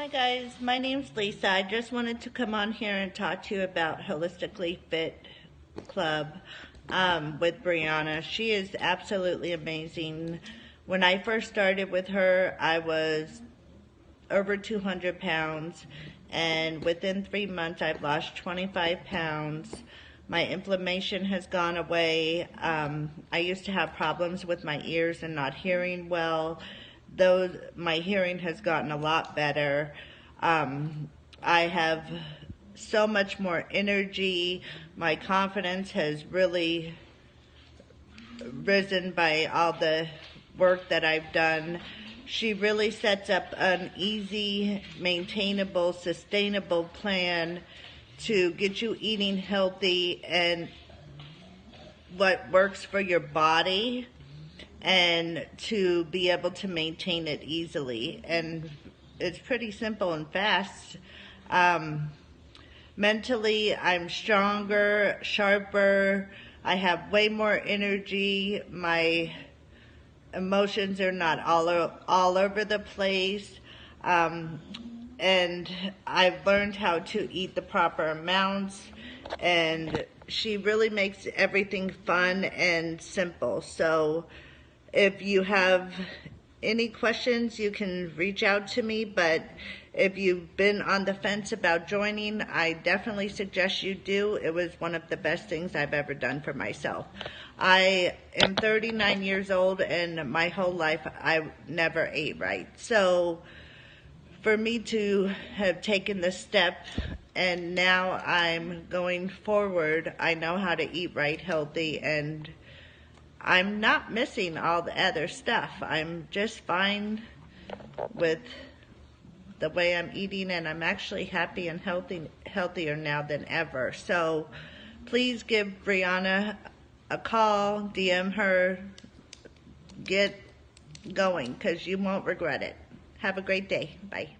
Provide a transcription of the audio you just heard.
Hi guys, my name's Lisa. I just wanted to come on here and talk to you about Holistically Fit Club um, with Brianna. She is absolutely amazing. When I first started with her, I was over 200 pounds, and within three months, I've lost 25 pounds. My inflammation has gone away. Um, I used to have problems with my ears and not hearing well those my hearing has gotten a lot better. Um, I have so much more energy. My confidence has really risen by all the work that I've done. She really sets up an easy, maintainable, sustainable plan to get you eating healthy and what works for your body and to be able to maintain it easily. And it's pretty simple and fast. Um, mentally, I'm stronger, sharper. I have way more energy. My emotions are not all, all over the place. Um, and I've learned how to eat the proper amounts. And she really makes everything fun and simple. So, if you have any questions, you can reach out to me, but if you've been on the fence about joining, I definitely suggest you do. It was one of the best things I've ever done for myself. I am 39 years old and my whole life I never ate right. So for me to have taken the step and now I'm going forward, I know how to eat right, healthy, and I'm not missing all the other stuff. I'm just fine with the way I'm eating and I'm actually happy and healthy, healthier now than ever. So please give Brianna a call, DM her, get going because you won't regret it. Have a great day. Bye.